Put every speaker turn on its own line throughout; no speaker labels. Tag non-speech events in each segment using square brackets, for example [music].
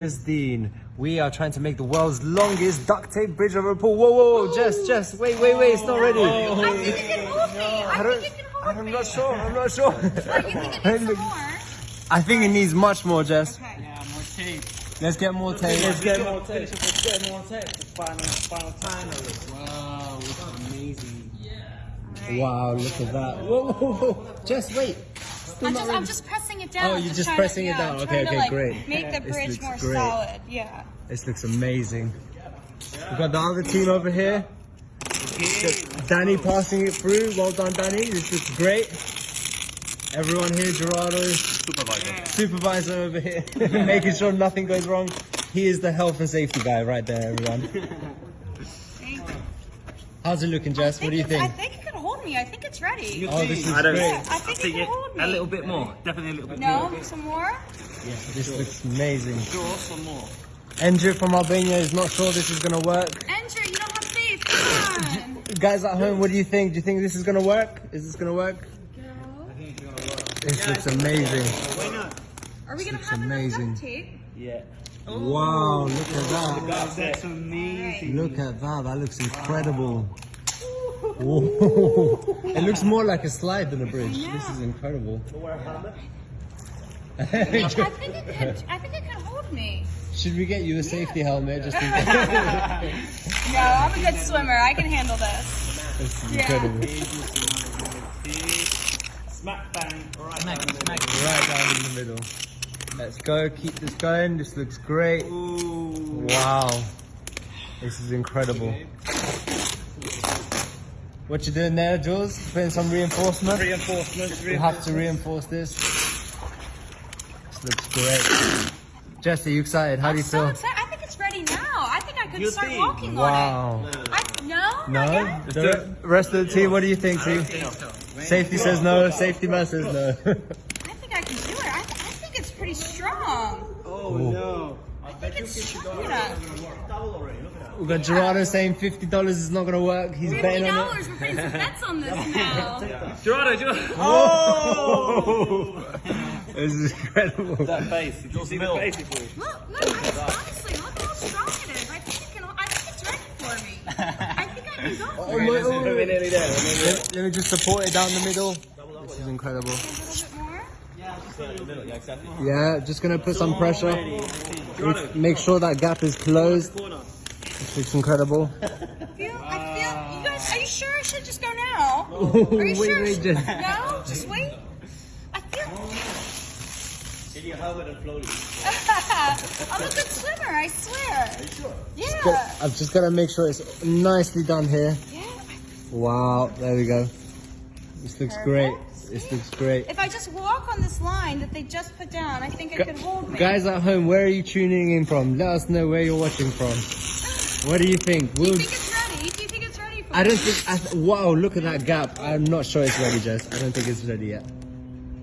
is Dean. We are trying to make the world's longest duct tape bridge over a pool. Whoa, whoa, whoa, Jess, Jess, wait, wait, wait, it's not ready.
I think it can hold me. I,
I
think it can hold
I'm
me.
not sure, I'm not sure.
What, you think it needs more?
I think it needs much more, Jess.
Okay.
Yeah, more tape.
Let's get more tape. Let's get more tape.
Let's get more tape. Final, final time. Wow, it's amazing. Yeah.
Wow, look at that. Whoa, whoa, whoa. Jess, wait. Still
I'm just. I'm just pressing it oh, down.
Oh, you're just
trying
pressing
to,
it
yeah,
down. Okay, okay,
to, like,
great.
Make the
This
bridge
looks
more
great.
solid. Yeah.
This looks amazing. We've got the other team over here. Danny passing it through. Well done, Danny. This looks great. Everyone here, Gerardo, supervisor, supervisor over here, [laughs] making sure nothing goes wrong. He is the health and safety guy right there, everyone. [laughs] How's it looking, Jess? What do you
it's- I
think?
Me. I think it's ready.
Oh, this is
I don't
great.
Yeah, I think it can hold me.
A little bit more. Definitely a little bit
No,
more.
No, some more.
Yeah, This looks amazing.
Sure, some more.
Andrew from Albania is not sure this is gonna work.
Enter. You don't have faith. Come on. [laughs]
Guys at home, what do you think? Do you think this is gonna work? Is this gonna work? I think it's gonna work. This looks amazing.
Why not?
Are we gonna
looks
have enough
amazing.
duct tape?
Yeah.
Wow, look at oh, that.
That's amazing.
Look at that. That looks incredible. Whoa. It looks more like a slide than a bridge. This is incredible.
I think it can. I think it can hold me.
Should we get you a safety helmet just in [laughs] case?
No, I'm a good swimmer. I can handle this.
This is
Yeah.
incredible.
Smack bang. Right down the middle.
Right down in the middle. Let's go. Keep this going. This looks great.
Ooh.
Wow. This is incredible. What you doing there, Jules? Putting some reinforcement?
Reinforcement.
We have to reinforce this. This looks great. Jesse, you excited? How do you
I'm so
feel?
excited. I think it's ready now. I think I could
You
start
think?
walking on it. I, no?
No?
Not yet?
The rest of the team, what do you think, team? Safety says no, safety man says no. [laughs]
I think I can do it. I, I think it's pretty strong.
Oh no.
I think it's strong enough.
We've got Gerardo saying $50 is not going to work. He's
Fifty
betting on
dollars. We're putting some bets on this [laughs] now.
Gerardo, Gerardo.
it. Oh! [laughs] this is incredible.
That face. Did you see the face it?
Look, look. Honestly, look how strong it is. I think it can. I think it's ready for me. I think I can go
Oh, [laughs]
for
my-
it.
oh,
We're nearly there.
Let, let me just support it down the middle. This is incredible.
A little bit more.
Yeah, exactly.
Yeah, just gonna put some pressure. Make- Make sure that gap is closed. This looks incredible. [laughs]
Feel. I feel. You guys, are you sure I should just go now? [laughs] Are
wait,
you sure?
wait, just.
No, just wait. I feel.
Did you have it and floated? [laughs]
I'm a good swimmer. I swear. Are you sure? Yeah.
I've just gotta make sure it's nicely done here.
Yeah.
Wow, there we go. This looks great. This looks great.
If I just walk on this line that they just put down, I think it could hold me.
Guys at home, where are you tuning in from? Let us know where you're watching from. What do you think?
do you
We'll,
think it's ready? Do you think it's ready for
I don't think. I th- wow, look at that gap. I'm not sure it's ready, Jess. I don't think it's ready yet.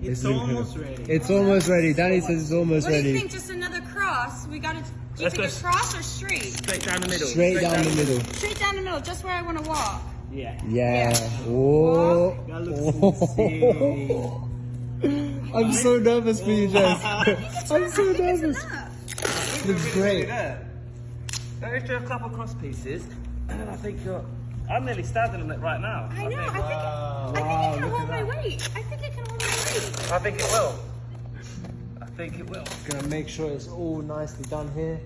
This
It's almost ready.
It's almost ready. Danny says it's almost
What do you
ready.
think? Just another cross? We got to. Do you
Let's
think
go
it's cross or straight?
Straight down the middle.
Straight down the middle.
Straight down the middle, just where I want to walk.
Yeah.
Yeah. Oh.
That looks insane.
I'm so nervous for you, [laughs] Jess. I'm so
I think it's
nervous.
enough.
Looks great.
There. There is a couple cross pieces, and then I think you're. I'm nearly standing on it right now.
I know. I think,
Wow,
I think it can hold my
that.
weight. I think it can hold my weight.
I think it will. I think it will.
Gonna make sure it's all nicely done here.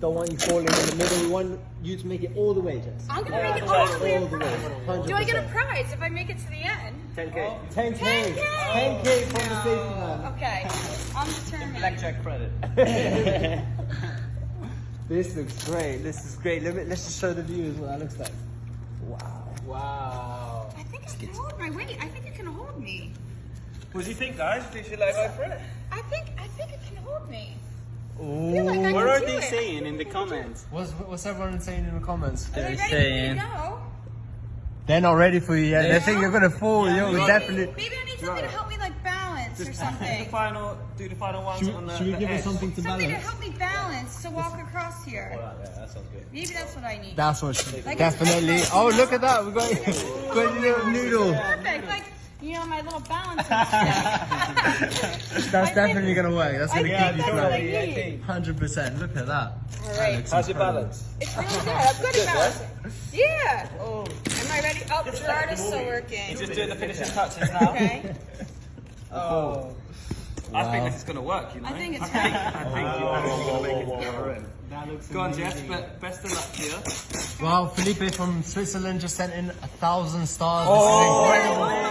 Don't want you falling in the middle. We want you to make it all the way, Jess.
I'm gonna make it all the way
All the way.
across. Do I get a prize if I make it to the end?
10k.
10k.
10K.
10k from the safety man.
Oh, okay, I'm determined.
Blackjack credit. [laughs]
This looks great. This is great. Let me, let's just show the viewers what that looks like. Wow. Wow.
I think it can hold my weight. I think it can hold me.
what do you think, guys? Do you feel like going for it?
I think I think it can hold me.
Ooh.
like
What are they
it.
saying in the comments?
What's, what's everyone saying in the comments?
Are they ready
saying-
for me to go?
They're not ready for you yet. They
Yeah.
think you're gonna fall. Yo,
Maybe,
definitely.
maybe I need something to help me like balance or something.
Do the
something.
final, do the final ones
Should,
on
we-
the
should we
the
give her
edge.
something to
Something to
balance?
help me balance to walk across here.
Yeah, that sounds good.
Maybe that's what I need.
That's what she,
Like
definitely. Oh, look at that. We got, got [laughs] a little noodle.
Perfect. Like you know, my little balancing [laughs] stick.
That's definitely gonna work. That's gonna
think
keep you
that's what I
flat.
need.
Hundred percent. Look at that.
All right.
How's your balance?
It's really [laughs] good. I'm good at balancing. Yeah. Oh. Am I ready? Oh, the Gerard is still working.
Just doing the finishing touches now.
Okay.
Oh. I think this is going to work, you know? [laughs]
I think it's
I think, I think you're going to make it to the end. Go on, Jess, but best of luck to you.
Wow, Felipe from Switzerland just sent in a thousand stars.
Oh,
this is incredible.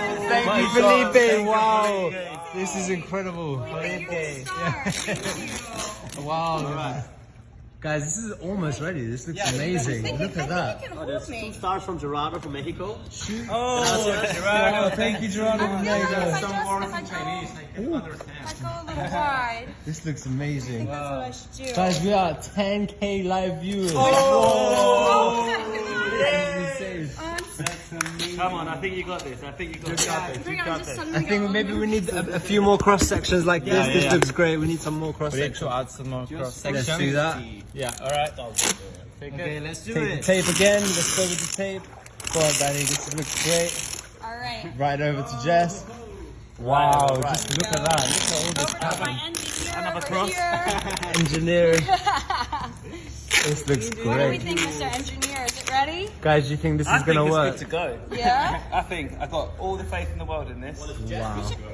Thank
my
you,
God.
Felipe. Wow.
Felipe.
This is incredible.
You're a star. Thank you. [laughs]
Wow. Guys, this is almost ready. This looks
I
amazing.
think,
Look at that.
you can oh, hold me.
Stars from Gerardo from Mexico.
Oh,
Wow, thank you, Gerardo.
From Mexico. like if I just, if I go,
I
if I go a little wide,
This looks amazing.
think that's what I should do.
Guys, we are 10k live viewers.
Oh,
This is insane.
I'm
Come on, I think you got this. I think you got this.
Bring on just some
I think maybe we need a, a few more cross sections like this. this looks great. We need some more cross sections.
to add some more cross
Let's do that.
Yeah, alright.
Okay, let's do Take the tape again. Let's go with the tape. Go on, Danny. This looks great.
All right.
Right over to Jess. Wow, just look at that. Look at all this
Over to my engineer
Another
over
cross.
here. [laughs]
Engineering. [laughs] This looks great.
What do we think, Mr. Engineer? Is it ready?
Guys, do you think this
I
is
think
gonna work
it's
work?
good to go.
Yeah? [laughs]
I think I've got all the faith in the world in this.
Wow.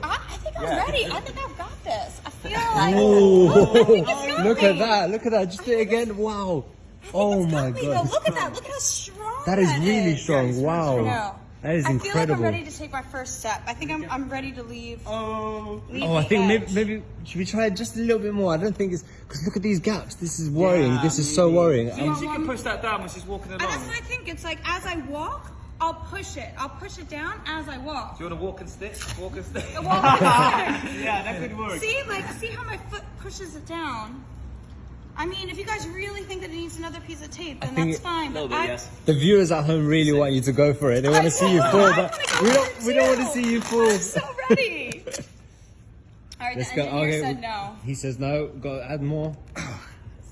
I, I think I'm
Yeah.
ready. I think I've got this. I feel like.
Ooh. [laughs]
I think it's got
Look at that. Look at that. Just do it again. Wow. Oh my god.
Look at that. Look at how strong
That is really
is.
strong. Wow.
No.
That is
I feel like I'm ready to take my first step. I think I'm, I'm ready to leave.
Oh.
leave
Oh, I think maybe, maybe should we try it just a little bit more? I don't think it's because look at these gaps. This is worrying. this is so worrying.
See,
I'm-
she can push that down when she's walking
And
along.
that's what I think. It's like as I walk, I'll push it. I'll push it down as I walk.
Do you want a walking stick? Walking stick.
Walk it down. [laughs]
yeah, that could work.
See, like, see how my foot pushes it down. I mean, if you guys really think that it needs another piece of tape, then
think
that's
it-
fine. But I,
the viewers at home really want you to go for it. They want to see you fall, but we don't. We don't want to see you fall.
I'm so ready. [laughs] All right,
Let's
the
go.
engineer
Okay.
said no.
He says no. Got to add more. [coughs]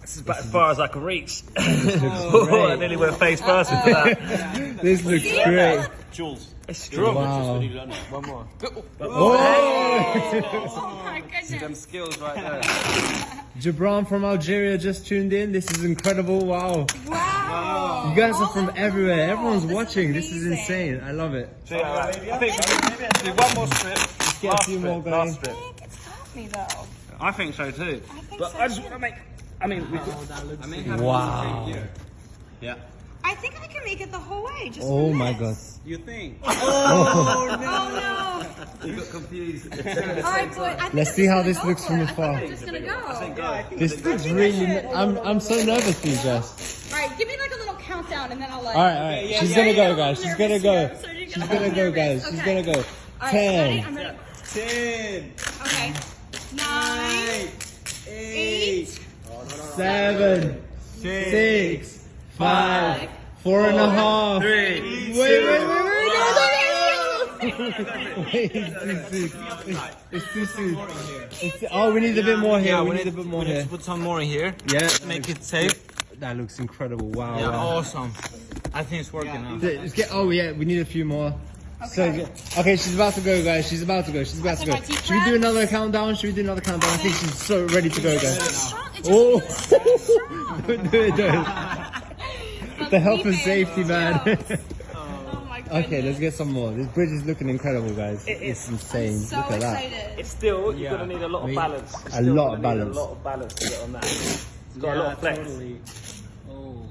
This is about as far as I can reach. [laughs] [laughs] Oh, I nearly went face first into that.
This looks great.
Jules.
It's strong.
Wow.
One more.
Oh!
Oh my
Them
goodness.
skills right there.
Jabran from Algeria just tuned in. This is incredible. Wow.
Wow.
You guys are from
oh
everywhere.
world.
Everyone's
This is
watching. This is insane. I love it.
So, yeah, right. I think maybe let's do one more strip.
get a
Last
few
strip,
more going.
Last
I think it's got me though.
I think so too.
I think
But
so
I just
too.
want to make. I mean, we could,
Wow.
Yeah.
I think I can make it the whole way. Just
Oh my
this.
god.
You think?
Oh, [laughs] oh, oh no.
You got confused. [laughs]
All right, boy. I think
Let's
I'm
see
just
how
gonna
this
go
looks
for
from
it. I
afar.
think I'm just gonna go.
This looks really. I'm I'm so nervous for you, Jess.
All right, give me like a little countdown and then I'll like.
All right, all right. She's
Yeah,
gonna go, guys. She's gonna go.
here. I'm starting to
She's gonna go, guys. She's gonna go.
All right, ready?
Ten,
I'm ready.
Ten.
Okay. Nine, eight,
seven, six, five, four and a half.
three.
Wait, wait, wait, wait, no, no, no. Wait, it's too soon. It's, it's too soon. It's, oh, we need a bit more here. Yeah, we need a bit more here.
put some more in here.
Yeah,
Make it safe.
that looks incredible. Wow.
Yeah,
wow.
awesome. I think it's working now.
Let's get, oh yeah, we need a few more.
Okay.
get- okay, she's about to go, guys. She's about to go. She's about to go. Should we do another countdown? Should we do another countdown? I think she's so ready to go, guys. Oh.
strong. It just
Oh,
feels so strong. [laughs]
don't do it, do it.
But
The health and safety, man.
is- [laughs] Oh my goodness.
okay, let's get some more. This bridge is looking incredible, guys. It's insane.
So
Look at that.
It's still, you're gonna need a lot of balance.
A lot of balance.
A lot of balance to get on that. It's got a lot of flex.
Oh.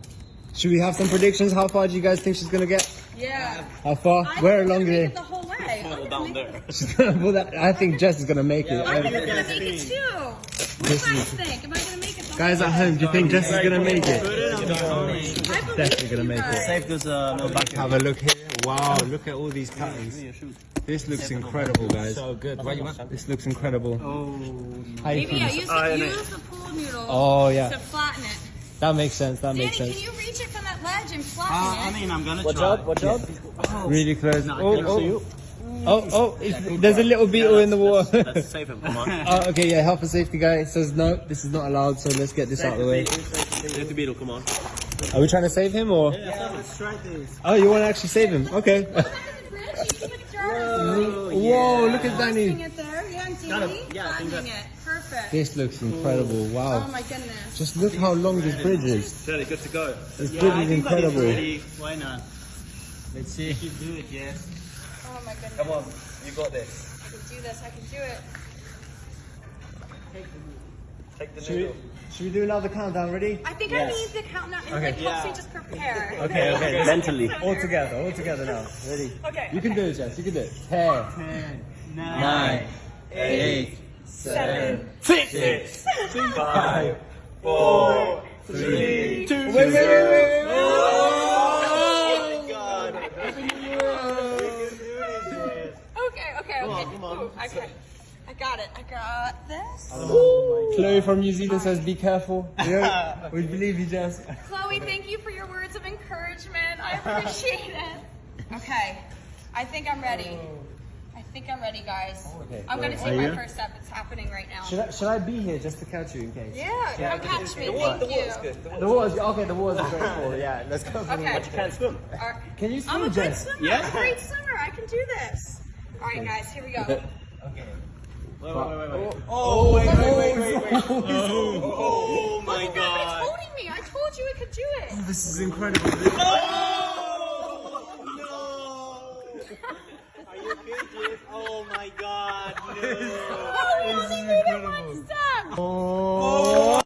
Should we have some predictions? How far do you guys think she's gonna get?
Yeah.
How far?
I
Where along
gonna
here?
make the whole way. I'm gonna
down there. [laughs]
She's gonna pull that. I think Jess is gonna make it.
I think
Um,
I'm gonna make it too. What do you guys think? Am I gonna make it
guys at home, do you think Jess is gonna make it?
I believe
definitely gonna make it.
guys.
Safe because uh, no back
Have a look here. Wow, look at all these patterns. This looks incredible, guys.
So good. Why you want?
This looks incredible. How you
Maybe yeah,
feel?
use
Iron
the,
it.
use the pool noodle
Oh yeah,
to flatten it.
that makes sense. That
Danny,
makes
can
sense.
you reach it from that ledge and flatten
Uh, I mean, I'm gonna
Watch
try.
out, watch out.
Really close.
No,
Oh, oh, oh, oh! it's- There's a little beetle in the water.
Let's save him. Come on. [laughs]
Oh, okay, yeah. Health and safety guy says no. This is not allowed. So let's get this out of the way.
Save the beetle. Come on.
Are we trying to save him or?
Yeah, let's try this.
Oh, you want to actually save him? Okay.
Back in the bridge, you just like jar
Whoa, look at Danny.
it there. Yeah,
it.
Danny.
Yeah, I think
Finding it. Perfect.
This looks incredible.
Oh.
Wow.
Oh my goodness.
Just look how long this bridge is.
Fairly good to go.
This bridge is incredible.
Why not? Let's see.
You do it, yes.
Oh my goodness.
Come on, you got this.
I can do this. I can do it.
Take the
Should we,
noodle.
Should we do another countdown? Ready?
I think
Yes.
I need the countdown. It
Okay.
like helps me just prepare.
Okay, okay.
Mentally.
All together, all together now. Ready?
Okay.
You can do it, Jess. You can do it. Ten, nine, eight,
Seven.
six,
Five, four, three, two.
Wait, wait, wait, wait, wait.
Oh my god.
Okay, okay, okay. Ooh, okay. I got it. I got this.
Chloe from New Zealand says, "Be careful." [laughs] Yeah, we believe you, Jess.
Chloe, thank you for your words of encouragement. I appreciate it. Okay, I think I'm ready. I think I'm ready, guys.
Okay.
I'm gonna
Are
take my
you?
first step. It's happening right now.
Should I, should I be here just to catch you in case?
Yeah, come catch me.
The water, the water's
you.
good. The water's
The water's okay. The water's great for [laughs] yeah. Let's go. For
Okay.
water.
You can't swim.
All right.
Can you
I'm a
swim,
good
Jess?
swimmer.
Yeah.
I'm a great swimmer. I can do this. All right, guys, here we go.
Wait, wait, wait, wait, wait.
Oh, oh, wait, wait, wait, wait, wait.
Oh, oh, oh. my
Look, it's holding me. I told you it could do it.
This is incredible.
Are you kidding? Oh my god, no.
Oh, we only made it one step.
Oh.